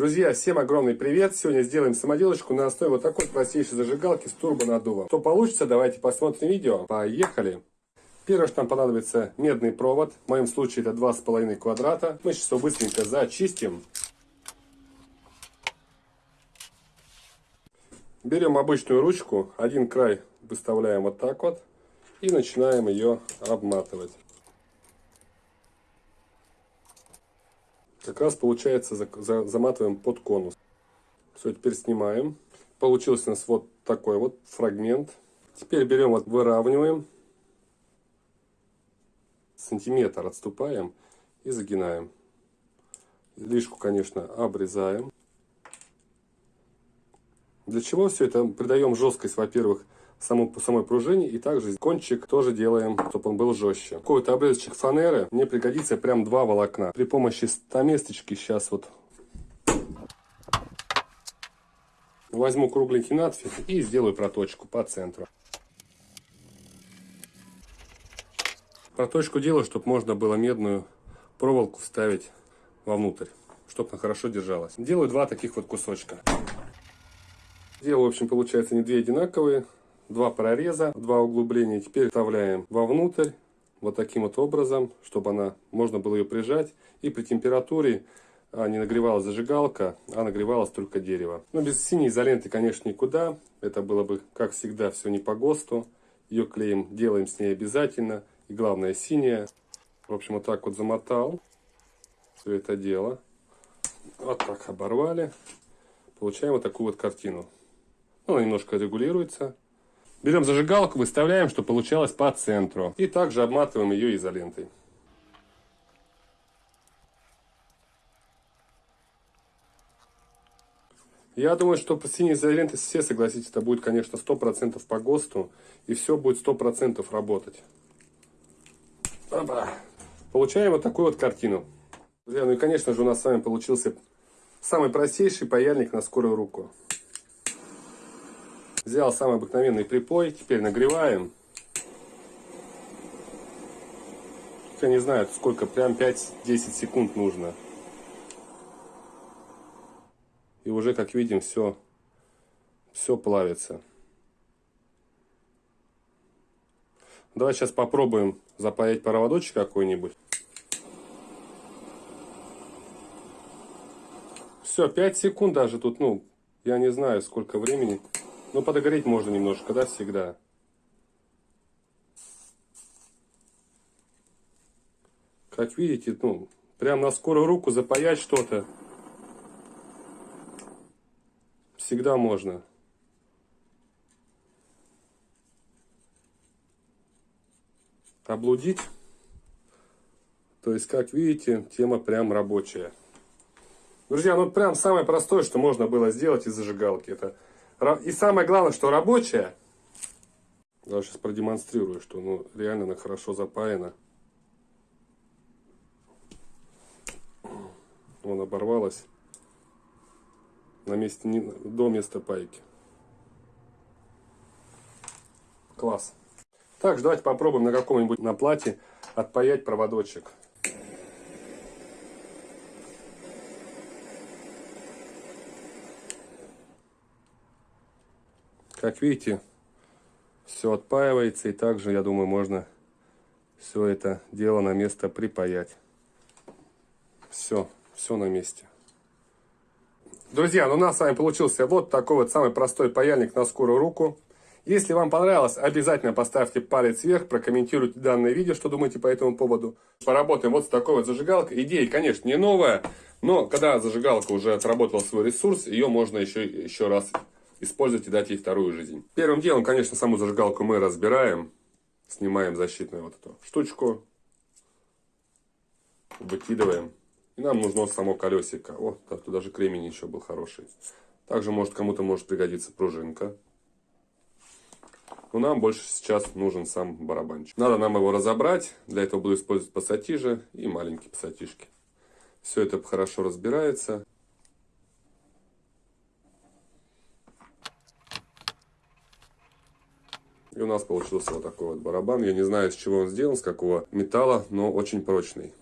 Друзья, всем огромный привет! Сегодня сделаем самоделочку на основе вот такой простейшей зажигалки с турбонаддувом. Что получится, давайте посмотрим видео. Поехали! Первое, что нам понадобится, медный провод. В моем случае это 2,5 квадрата. Мы сейчас его быстренько зачистим. Берем обычную ручку, один край выставляем вот так вот и начинаем ее обматывать. Раз получается заматываем под конус. Все, теперь снимаем. Получился у нас вот такой вот фрагмент. Теперь берем, вот выравниваем. Сантиметр отступаем и загинаем. Лишку, конечно, обрезаем. Для чего все это? Придаем жесткость, во-первых, саму, самой пружине. И также кончик тоже делаем, чтобы он был жестче. Какой-то обрезочек фанеры. Мне пригодится прям два волокна. При помощи стаместочки сейчас вот возьму кругленький надфиль и сделаю проточку по центру. Проточку делаю, чтобы можно было медную проволоку вставить вовнутрь, чтобы она хорошо держалась. Делаю два таких вот кусочка. Делаю, в общем, получается не две одинаковые, два прореза, два углубления. Теперь вставляем вовнутрь вот таким вот образом, чтобы она можно было ее прижать. И при температуре а, не нагревалась зажигалка, а нагревалось только дерево. Но без синей изоленты, конечно, никуда. Это было бы, как всегда, все не по ГОСТу. Ее клеим, делаем с ней обязательно. И главное, синяя. В общем, вот так вот замотал все это дело. Вот так оборвали. Получаем вот такую вот картину. Ну, она немножко регулируется. Берем зажигалку, выставляем, чтобы получалось по центру. И также обматываем ее изолентой. Я думаю, что по синей изоленте все согласитесь, это будет, конечно, 100% по ГОСТу. И все будет 100% работать. Опа. Получаем вот такую вот картину. Друзья, ну и, конечно же, у нас с вами получился самый простейший паяльник на скорую руку. Взял самый обыкновенный припой, теперь нагреваем. Я не знаю, сколько, прям 5-10 секунд нужно. И уже, как видим, все, все плавится. Давай сейчас попробуем запаять проводочек какой-нибудь. Все, 5 секунд даже тут, ну, я не знаю, сколько времени. Ну, подогреть можно немножко, да, всегда. Как видите, ну, прям на скорую руку запаять что-то. Всегда можно. Облудить. То есть, как видите, тема прям рабочая. Друзья, ну прям самое простое, что можно было сделать из зажигалки. Это и самое главное, что рабочая. Я сейчас продемонстрирую, что ну, реально она хорошо запаяна. Вон оборвалась на месте, до места пайки. Класс. Также давайте попробуем на каком-нибудь на плате отпаять проводочек. Как видите, все отпаивается. И также, я думаю, можно все это дело на место припаять. Все, все на месте. Друзья, ну у нас с вами получился вот такой вот самый простой паяльник на скорую руку. Если вам понравилось, обязательно поставьте палец вверх, прокомментируйте данное видео, что думаете по этому поводу. Поработаем вот с такой вот зажигалкой. Идея, конечно, не новая, но когда зажигалка уже отработала свой ресурс, ее можно еще, еще раз использовать и дать ей вторую жизнь. Первым делом, конечно, саму зажигалку мы разбираем. Снимаем защитную вот эту штучку. Выкидываем. И нам нужно само колесико. О, тут даже кремень еще был хороший. Также может кому-то может пригодиться пружинка. Но нам больше сейчас нужен сам барабанчик. Надо нам его разобрать. Для этого буду использовать пассатижи и маленькие пассатижки. Все это хорошо разбирается. И у нас получился вот такой вот барабан. Я не знаю, из чего он сделан, с какого металла, но очень прочный.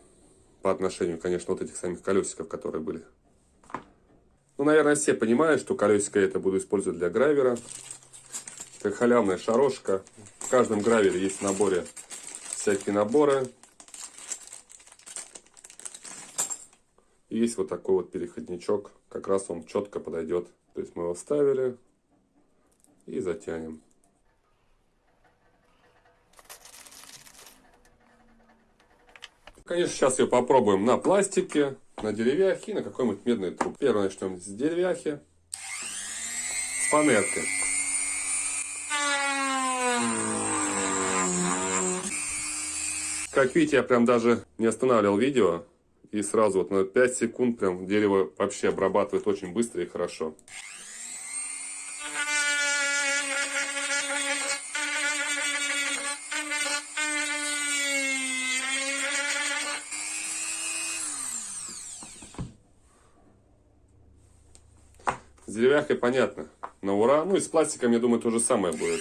По отношению, конечно, вот этих самих колесиков, которые были. Ну, наверное, все понимают, что колесико это буду использовать для гравера. Это халявная шарошка. В каждом гравере есть в наборе всякие наборы. И есть вот такой вот переходничок. Как раз он четко подойдет. То есть мы его вставили и затянем. Конечно, сейчас ее попробуем на пластике, на деревяхе и на какой-нибудь медной трубе. Первое начнем с деревяхи, с фанерки. Как видите, я прям даже не останавливал видео. И сразу вот на 5 секунд прям дерево вообще обрабатывает очень быстро и хорошо. Деревяхой понятно. На ура. Ну и с пластиком, я думаю, то же самое будет.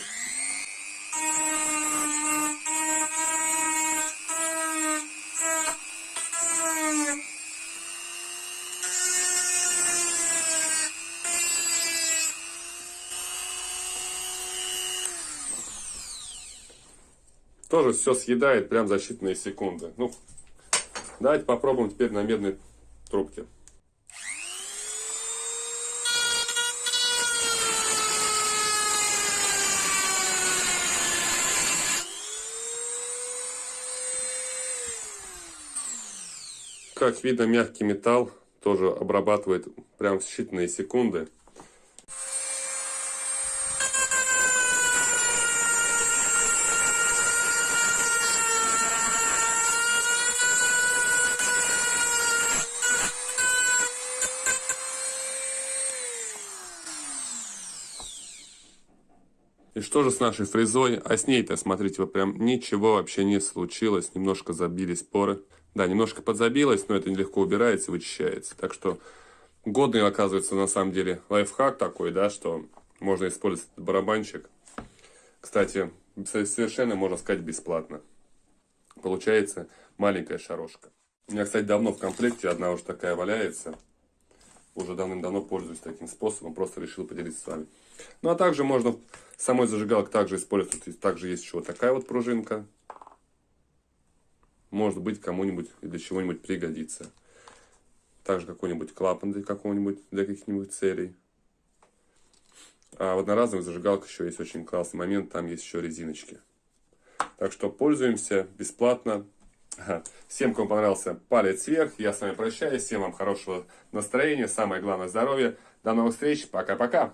Тоже все съедает прям за считанные секунды. Ну, давайте попробуем теперь на медной трубке. Как видно, мягкий металл тоже обрабатывает прям в считанные секунды. И что же с нашей фрезой? А с ней-то, смотрите, вот прям ничего вообще не случилось. Немножко забились поры. Да, немножко подзабилось, но это нелегко убирается, вычищается. Так что годный, оказывается, на самом деле лайфхак такой, да, что можно использовать этот барабанчик. Кстати, совершенно, можно сказать, бесплатно. Получается маленькая шарошка. У меня, кстати, давно в комплекте одна уже такая валяется. Уже давным-давно пользуюсь таким способом, просто решил поделиться с вами. Ну, а также можно самой зажигалкой также использовать. Также есть еще вот такая вот пружинка может быть, кому-нибудь для чего-нибудь пригодится. Также какой-нибудь клапан для какого-нибудь, для каких-нибудь целей. А в одноразовых зажигалках еще есть очень классный момент, там есть еще резиночки. Так что пользуемся бесплатно. Всем, кому понравился, палец вверх. Я с вами прощаюсь. Всем вам хорошего настроения, самое главное здоровья. До новых встреч. Пока-пока.